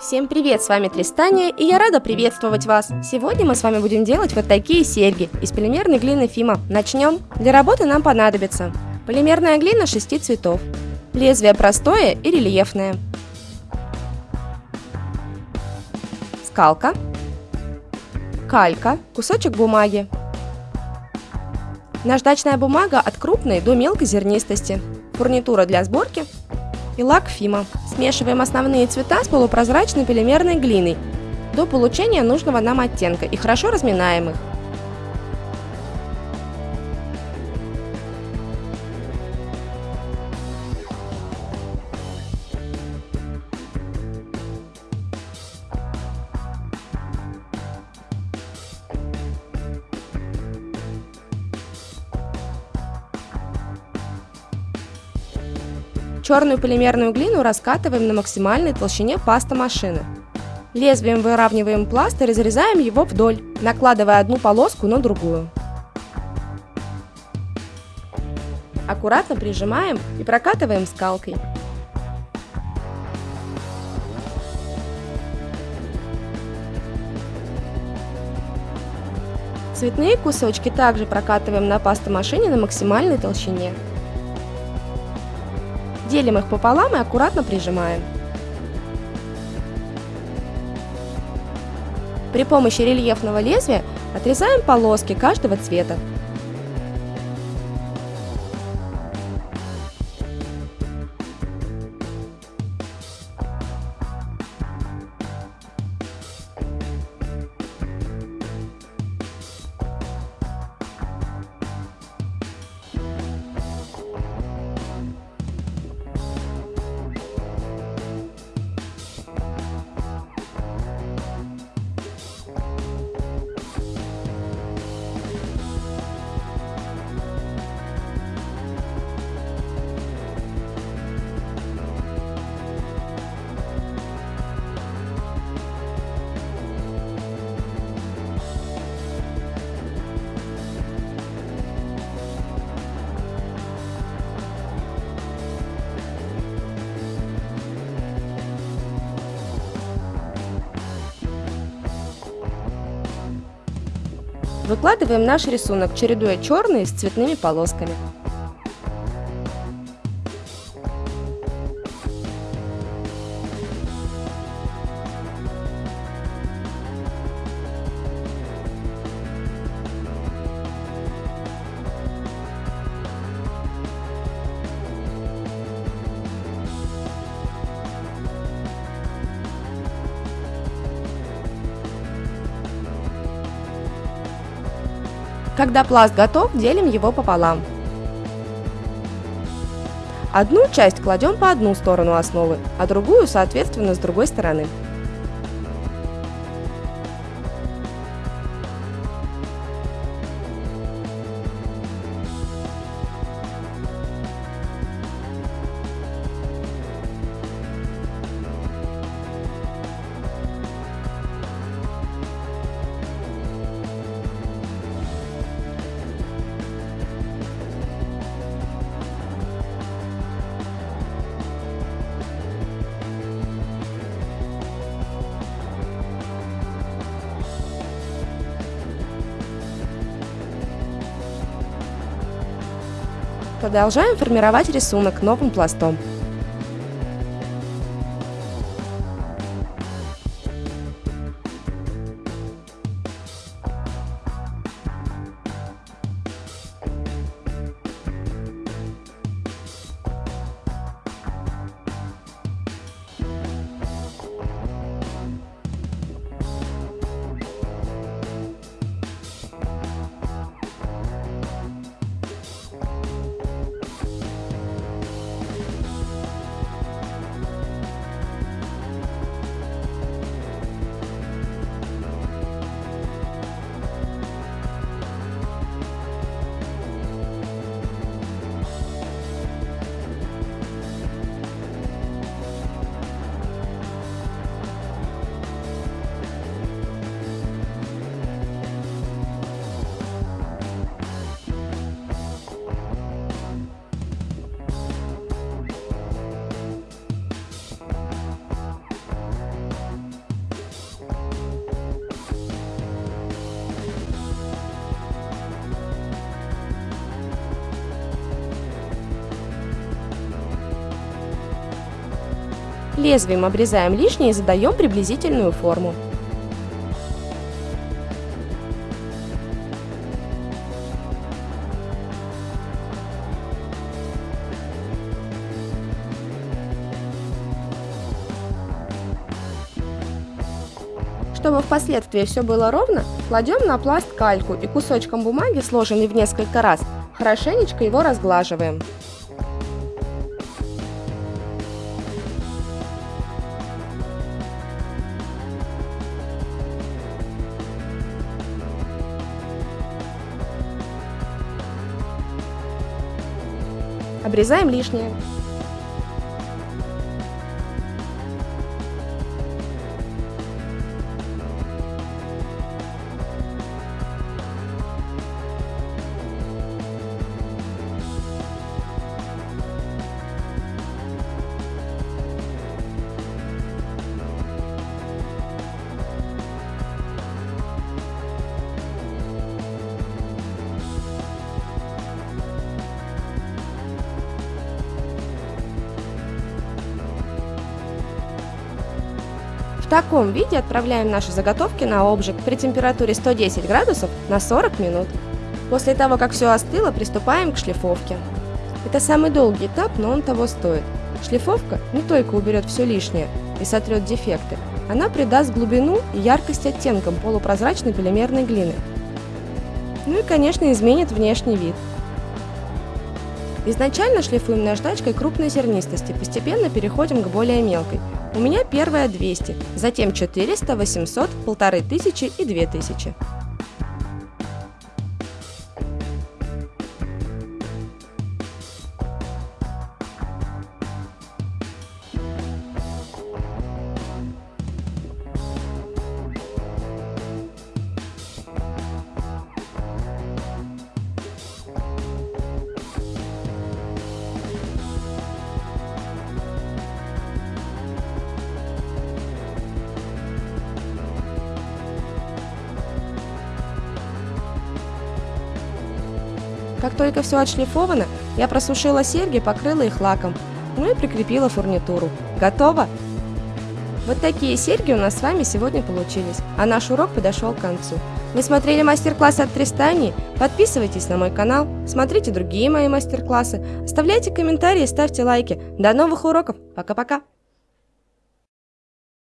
Всем привет, с вами Тристания, и я рада приветствовать вас. Сегодня мы с вами будем делать вот такие серьги из полимерной глины Фима. Начнем. Для работы нам понадобится полимерная глина 6 цветов, лезвие простое и рельефное, скалка, калька, кусочек бумаги, наждачная бумага от крупной до мелкой зернистости, фурнитура для сборки и лак Фима. Смешиваем основные цвета с полупрозрачной полимерной глиной до получения нужного нам оттенка и хорошо разминаем их. Черную полимерную глину раскатываем на максимальной толщине паста машины. Лезвием выравниваем пласт и разрезаем его вдоль, накладывая одну полоску на другую. Аккуратно прижимаем и прокатываем скалкой. Цветные кусочки также прокатываем на пастомашине на максимальной толщине. Делим их пополам и аккуратно прижимаем. При помощи рельефного лезвия отрезаем полоски каждого цвета. Выкладываем наш рисунок, чередуя черные с цветными полосками. Когда пласт готов, делим его пополам. Одну часть кладем по одну сторону основы, а другую, соответственно, с другой стороны. Продолжаем формировать рисунок новым пластом. Лезвием обрезаем лишнее и задаем приблизительную форму. Чтобы впоследствии все было ровно, кладем на пласт кальку и кусочком бумаги, сложенный в несколько раз, хорошенечко его разглаживаем. Обрезаем лишнее. Таком виде отправляем наши заготовки на обжиг при температуре 110 градусов на 40 минут. После того, как все остыло, приступаем к шлифовке. Это самый долгий этап, но он того стоит. Шлифовка не только уберет все лишнее и сотрет дефекты, она придаст глубину и яркость оттенкам полупрозрачной полимерной глины. Ну и, конечно, изменит внешний вид. Изначально шлифуем наждачкой крупной зернистости, постепенно переходим к более мелкой – у меня первая 200, затем 400, 800, 1500 и 2000. Как только все отшлифовано, я просушила серьги, покрыла их лаком, ну и прикрепила фурнитуру. Готово! Вот такие серьги у нас с вами сегодня получились, а наш урок подошел к концу. Вы смотрели мастер-класс от Тристании? Подписывайтесь на мой канал, смотрите другие мои мастер-классы, оставляйте комментарии, ставьте лайки. До новых уроков! Пока-пока!